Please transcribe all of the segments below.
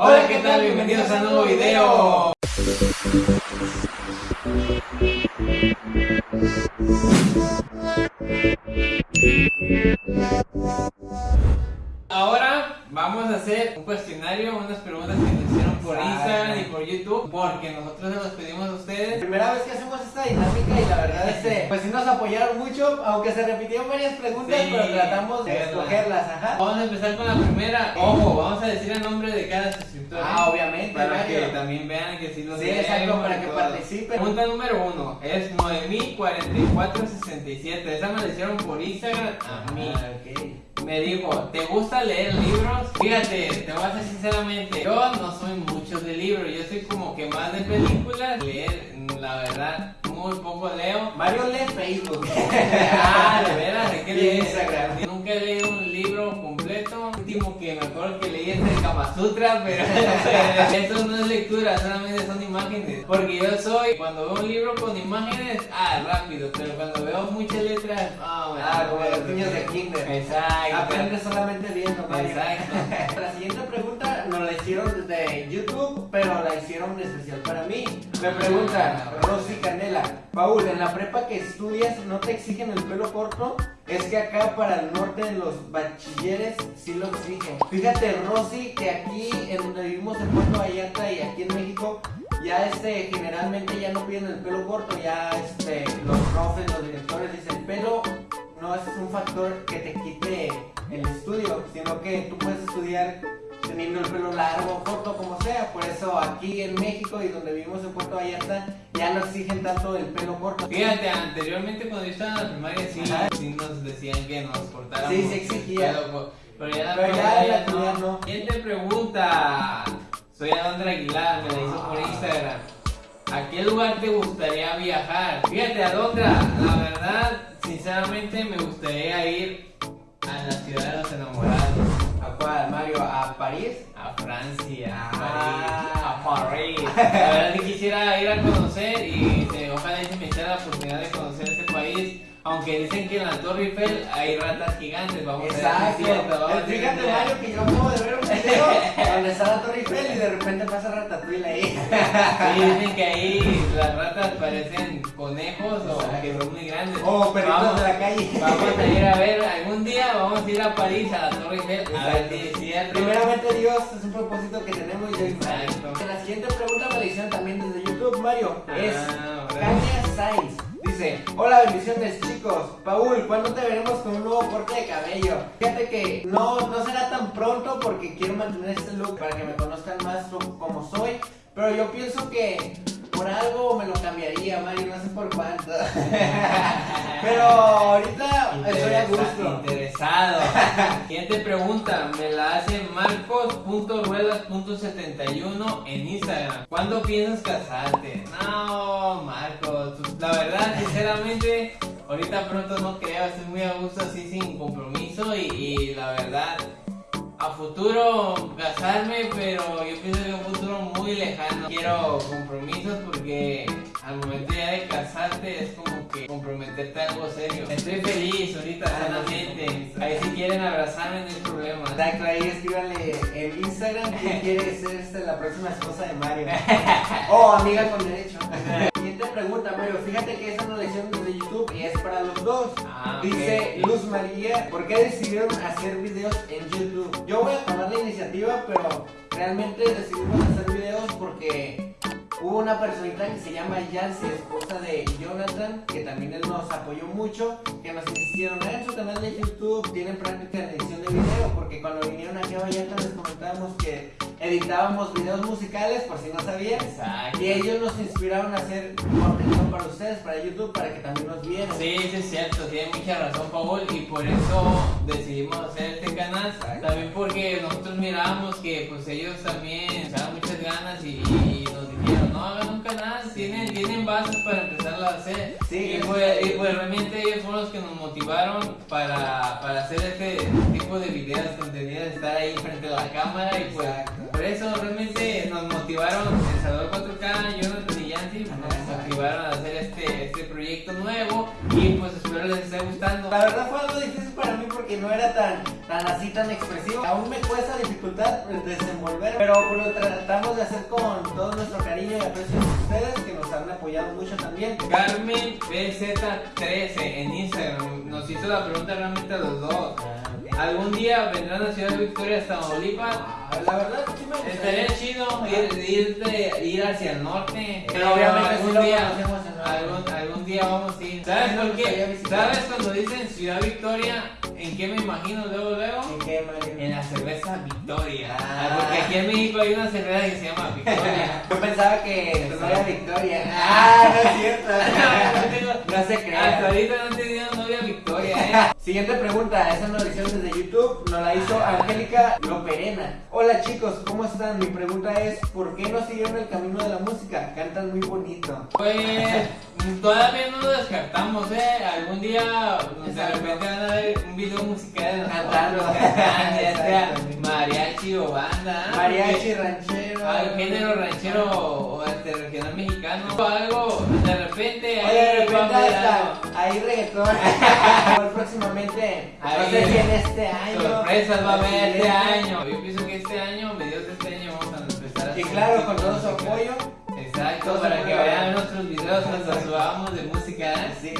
Hola, ¿qué tal? Bienvenidos a un nuevo video. Ahora vamos a hacer un cuestionario, unas preguntas que nos hicieron por Instagram y por YouTube, porque nosotros se los pedimos a ustedes. Primera vez que hacemos esta dinámica y la verdad este, pues sí nos apoyaron mucho, aunque se repitieron varias preguntas, Sí, pero tratamos de escogerlas, ajá. Vamos a empezar con la primera. Ojo, vamos a decir el nombre de cada suscriptor. Ah, ¿eh? obviamente, Para que también vean que sí los Sí, exacto, leemos para que participen. Pregunta número uno es Noemí 4467. Esa me la hicieron por Instagram a mí. Ah. Me dijo, ¿te gusta leer libros? Fíjate, te voy a decir sinceramente, yo no soy mucho de libros, yo soy como que más de películas, leer, la verdad, muy poco leo. Mario lee Facebook. Ah, de veras, ¿de qué lees? Instagram. Nunca he leído un libro completo. El último que me acuerdo que leí es el Kama Sutra, pero eso no es lectura, solamente son imágenes. Porque yo soy, cuando veo un libro con imágenes, ah, rápido, pero cuando veo muchas letras, ah, como los niños de kinder. Exacto. Aprendes solamente viendo, Mario. Exacto. La siguiente pregunta nos la hicieron desde YouTube, pero la hicieron especial para mí. Me pregunta Rosy Canela, Paul, en la prepa que estudias no te exigen el pelo corto, es que acá para el norte los bachilleres sí lo exigen. Fíjate Rosy que aquí en donde vivimos en Puerto Vallarta y aquí en México ya este generalmente ya no piden el pelo corto, ya este los profes, los directores dicen pelo no es un factor que te quite el estudio, sino que tú puedes estudiar teniendo el pelo largo, corto, como sea. Por eso aquí en México y donde vivimos en Puerto Vallarta ya no exigen tanto el pelo corto. Fíjate, anteriormente cuando yo estaba en la primaria sí, sí nos decían que nos cortáramos. Sí, se exigía. Pero, pero ya la Pero ya la actualidad no. Siguiente pregunta. Soy Alondra Aguilar, me la hizo por Instagram. ¿A qué lugar te gustaría viajar? Fíjate, Alondra, la verdad, sinceramente me gustaría ir a la ciudad de los enamorados. ¿A cuál, Mario? ¿A París? A Francia, a Ah. París, a París. La verdad que quisiera ir a conocer y eh, ojalá se me sea la oportunidad de. Aunque dicen que en la Torre Eiffel hay ratas gigantes, vamos a ver Exacto. a ver Fíjate. Mario, que yo acabo de ver un video donde está la Torre Eiffel y de repente pasa Ratatouille ahí. Sí, dicen que ahí las ratas parecen conejos o Exacto. que son muy grandes. O perritos Vamos- de la calle. Vamos a ir a ver, algún día vamos a ir a París, a la Torre Eiffel, a ver si. Primeramente Dios, es un propósito que tenemos yo y Mario. Exacto. La siguiente pregunta me la hicieron también desde YouTube, Mario. Es Ah, Sainz. Hola bendiciones chicos. Paul, ¿cuándo te veremos con un nuevo corte de cabello? Fíjate que no, no será tan pronto porque quiero mantener este look para que me conozcan más co- como soy. Pero yo pienso que por algo me lo cambiaría, Mario, no sé por cuánto. Pero ahorita estoy a gusto. Interesado. Siguiente pregunta, me la hace marcos.ruedas.71 en Instagram. ¿Cuándo piensas casarte? No, Marcos, la verdad, sinceramente, ahorita pronto no creo, estoy muy a gusto así sin compromiso y, y la verdad, futuro casarme, pero yo pienso que un futuro muy lejano. Quiero compromisos porque al momento ya de casarte es como que comprometerte a algo serio. Estoy feliz ahorita Ah, sanamente. Ahí si quieren abrazarme no hay problema. Exacto, ahí escríbanle en Instagram quién quiere ser este, la próxima esposa de Mario. O amiga con derecho. Fíjate que nos la hicieron desde YouTube y es para los dos. Ah, Dice. Luz María, ¿por qué decidieron hacer videos en YouTube? Yo voy a tomar la iniciativa, pero realmente decidimos hacer videos porque hubo una personita que se llama Yancy, esposa de Jonathan, que también él nos apoyó mucho, que nos insistieron en su canal de YouTube, tienen práctica en edición de video, porque cuando vinieron aquí a Vallarta editábamos videos musicales, por si no sabían. Exacto. Y ellos nos inspiraron a hacer contenido para ustedes, para YouTube, para que también nos vieran. Sí, sí es cierto, tiene mucha razón Paul y por eso decidimos hacer este canal. Exacto. También porque nosotros mirábamos que pues ellos también echaban muchas ganas y, y nos dijeron, no hagan un canal, tienen, tienen bases para empezarlo a hacer. Sí, y, pues, y pues realmente ellos fueron los que nos motivaron para, para hacer este tipo de videos, contenidos, estar ahí frente a la cámara y pues Exacto. Por eso realmente nos motivaron El Salvador 4K, Jonathan y Yancy nos motivaron a hacer este, este proyecto nuevo y pues espero les esté gustando. La verdad fue algo difícil para mí porque no era tan tan así, tan expresivo. Aún me cuesta dificultad desenvolver, pero lo tratamos de hacer con todo nuestro cariño y aprecio de ustedes que nos han apoyado mucho también. Carmen BZ13 en Instagram nos hizo la pregunta realmente a los dos. Ah, ¿Algún día vendrán a Ciudad Victoria, Tamaulipas? Ah, La verdad, sí me gustaría. Estaría chido ir, ir, de- ir hacia el norte. Pero obviamente algún sí día, algún, algún día vamos a ir. ¿Sabes por qué? ¿Sabes cuando dicen Ciudad Victoria? ¿En qué me imagino luego, luego? ¿En qué, Mario? En la cerveza Victoria. Ah. Porque aquí en México hay una cerveza que se llama Victoria. Yo pensaba que no era Victoria. Ah, no es cierto. No se Hasta crean. ahorita no he tenido. Siguiente pregunta, esa nos la hicieron desde YouTube, nos la hizo Angélica Loperena. Hola chicos, ¿cómo están? Mi pregunta es, ¿por qué no siguieron el camino de la música? Cantan muy bonito. Pues todavía no lo descartamos, eh. Algún día de repente van a ver un video musical de Cantando. cantando, ya sea mariachi o banda. ¿no? Mariachi, ranchero. al género ranchero o este regional mexicano o algo de repente Oye, ahí a reggaetón. Igual próximamente, no Ahí, sé si en este año. Sorpresas va a haber este siguiente. año. Yo pienso que este año, mediados de este año, vamos a empezar a Y claro, con todo su apoyo. Exacto, para que vean nuestros videos Exacto. subamos de música. ¿eh? Sí.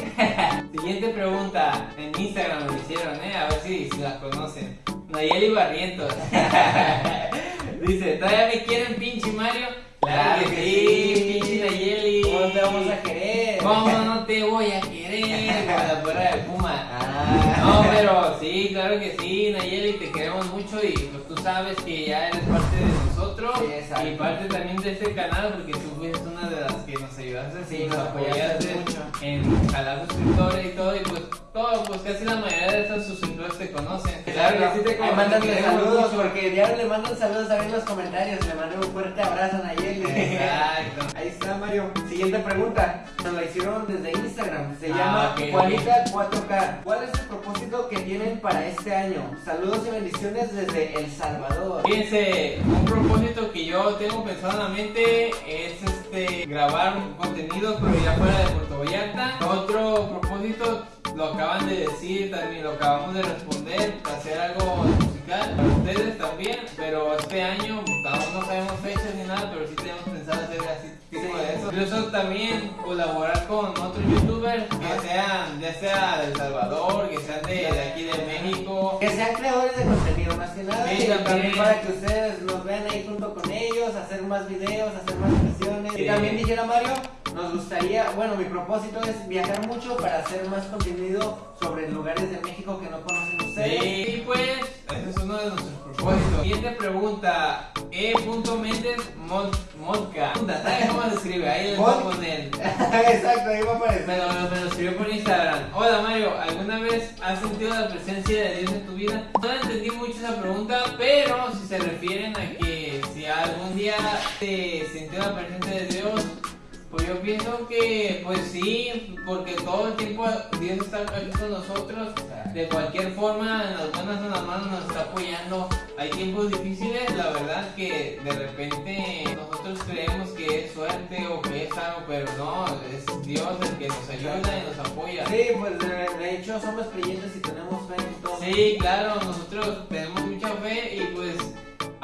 Siguiente pregunta, en Instagram me hicieron, ¿eh? A ver si, si la conocen. Nayeli Barrientos. Dice, ¿todavía me quieren pinche Mario? Claro, que, sí, pinche Nayeli. ¿Cómo te vamos a querer? ¿Cómo no te voy a querer? Como la porra de Puma. Ah. No, pero sí, claro que sí, Nayeli, te queremos mucho y pues tú sabes que ya eres parte de nosotros Sí, y parte también de este canal porque tú fuiste una de las que nos ayudaste Sí, y nos apoyaste apoyaste mucho. en jalar suscriptores y todo y pues todo, pues casi la mayoría de estos suscriptores te conocen. Claro que sí te conocen. queremos saludos porque diario le mandan saludos ahí en los comentarios. Le mando un fuerte abrazo a Nayeli. Exacto. Ahí está Mario. Siguiente pregunta. Nos la hicieron desde Instagram. Se Ah, llama ok, Juanita 4K. ¿Cuál es el propósito que tienen para este año? Saludos y bendiciones desde El Salvador. Fíjense, un propósito que yo tengo pensado en la mente es este grabar contenido pero ya fuera de Puerto Vallarta. Otro propósito lo acaban de decir, también lo acabamos de responder, hacer algo musical para ustedes también, pero este año aún no sabemos fechas ni nada, pero sí tenemos pensado hacer así tipo de eso. Incluso también colaborar con otros youtubers que sean, ya sea de El Salvador, que sean de, de aquí de México. Que sean creadores de contenido más que nada. Sí, y también. para que ustedes nos vean ahí junto con ellos, hacer más videos, hacer más canciones. Sí. Y también dijera Mario, nos gustaría, bueno, mi propósito es viajar mucho para hacer más contenido sobre lugares de México que no conocen ustedes. Sí, pues, ese es uno de nuestros propósitos. Siguiente pregunta, E. Méndez Mod- Modca. ¿Sabes cómo se escribe? Ahí les voy a poner. Exacto, ahí va a aparecer. Me lo, me lo escribió por Instagram. Hola Mario, ¿alguna vez has sentido la presencia de Dios en tu vida? No entendí mucho esa pregunta, pero si se refieren a que si algún día te sintió la presencia de Dios, pues yo pienso que pues sí, porque todo el tiempo Dios está aquí con nosotros. De cualquier forma, en las buenas o en las malas nos está apoyando. Hay tiempos difíciles, la verdad que de repente nosotros creemos que es suerte o que es algo, pero no, es Dios el que nos ayuda y nos apoya. Sí, pues de, de hecho somos creyentes y tenemos fe en todo. Sí, claro, nosotros tenemos mucha fe y pues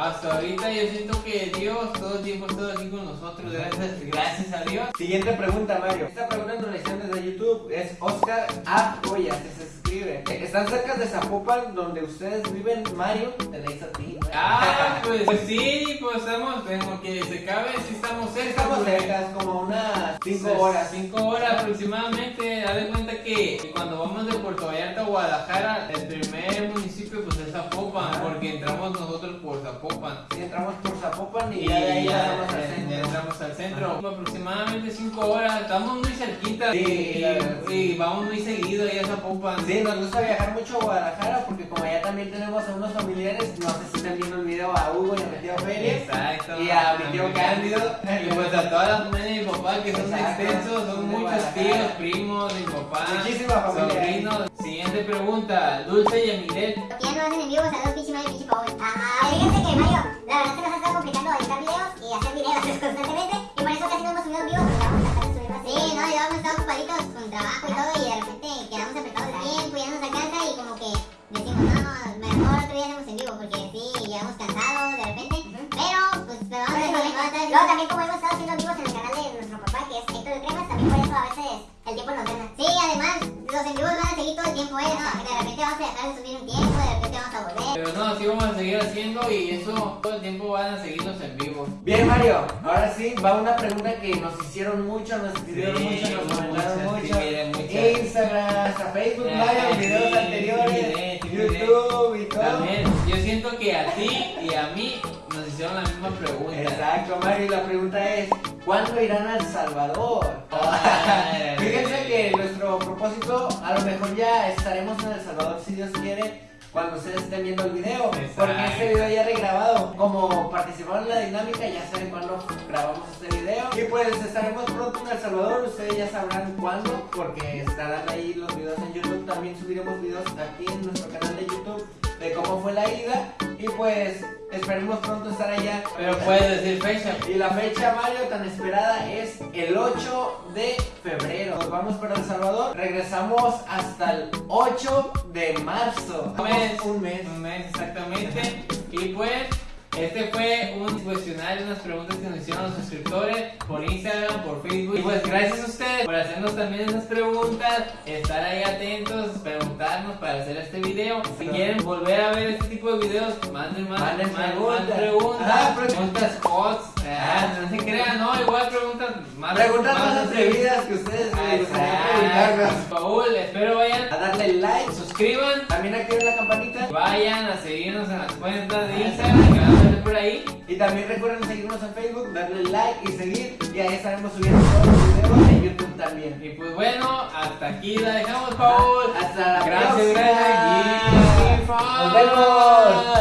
hasta ahorita yo siento que Dios todo el tiempo ha estado aquí con nosotros, gracias, gracias a Dios. Siguiente pregunta, Mario. Esta pregunta nos la hicieron desde YouTube. Es Oscar A. Escribe. Están cerca de Zapopan, donde ustedes viven, Mario. Te la hizo a ti. ¿no? Ah, pues, pues sí, pues estamos, lo que se cabe, sí estamos cerca. Estamos porque- cerca, es como unas 5 Pues, horas. Cinco horas aproximadamente. Haz de cuenta que cuando vamos de Puerto Vallarta a Guadalajara, el primer municipio pues es Zapopan, porque entramos nosotros por Zapopan. Si entramos por Zapopan y, Y ya de ahí ya, ya vamos al centro. entramos al centro. Aproximadamente 5 horas, estamos muy cerquita Sí, y, sí. vamos muy seguido ahí a Zapopan. Sí, nos gusta viajar mucho a Guadalajara porque como allá también tenemos a unos familiares, no sé si están viendo el video a Hugo y a mi tío Félix. Exacto. Y a mi tío Cándido. Y pues a toda la familia de mi papá que son Exacto. extensos, son De muchos tíos, primos, mi papá. Muchísima familia. Sobrinos. Siguiente pregunta, Dulce y Emilet. Que ya no hacen en vivo, saludos pinche Mario, pinche Paul. Ah, fíjense que Mario, la verdad se nos ha estado complicando editar videos y hacer videos constantemente. Y por eso casi no hemos subido en vivo porque vamos a de subir más. Sí, no, y hemos estado ocupaditos y eso todo el tiempo van a seguirnos en vivo. Bien, Mario, ahora sí, va una pregunta que nos hicieron mucho, nos escribieron Sí, mucho, nos comentaron muchas, mucho. sí, miren, muchas. Instagram, hasta Facebook, Ah, Mario, videos sí, anteriores, miré, sí. YouTube y todo. También, yo siento que a ti y a mí nos hicieron la misma pregunta. Exacto, Mario, y la pregunta es, ¿cuándo irán a El Salvador? Ay, Fíjense que nuestro propósito, a lo mejor ya estaremos en El Salvador si Dios quiere, cuando ustedes estén viendo el video, Exacto. porque este video ya regrabado, como participaron en la dinámica, ya saben cuándo grabamos este video, y pues estaremos pronto en El Salvador, ustedes ya sabrán cuándo, porque estarán ahí los videos en YouTube, también subiremos videos aquí en nuestro canal de YouTube de cómo fue la ida, y pues esperemos pronto estar allá. Pero puedes decir fecha. Y la fecha, Mario, tan esperada es el 8 de febrero. Nos vamos para El Salvador. Regresamos hasta el 8 de marzo. Un mes. Un mes. Un mes exactamente. Y pues, este fue un cuestionario, unas preguntas que nos hicieron los suscriptores por Instagram, por Facebook. Y pues gracias a ustedes por hacernos también esas preguntas, estar ahí atentos, hacer este video. Si quieren volver a ver este tipo de videos, manden más, Manden más- más preguntas. preguntas, Ah, preguntas hot. Ah, no se crean, no, igual preguntas más Preguntas más así. atrevidas que ustedes les. Paul, espero vayan, A darle like. suscriban También activen la campanita. Vayan a seguirnos en las cuentas de Instagram que van a ver por ahí. Y también recuerden seguirnos en Facebook, darle like y seguir. Y ahí estaremos subiendo todos los videos en YouTube también. Y pues bueno, hasta aquí la dejamos, Paul. Hasta la Gracias, próxima. gracias. Nos vemos.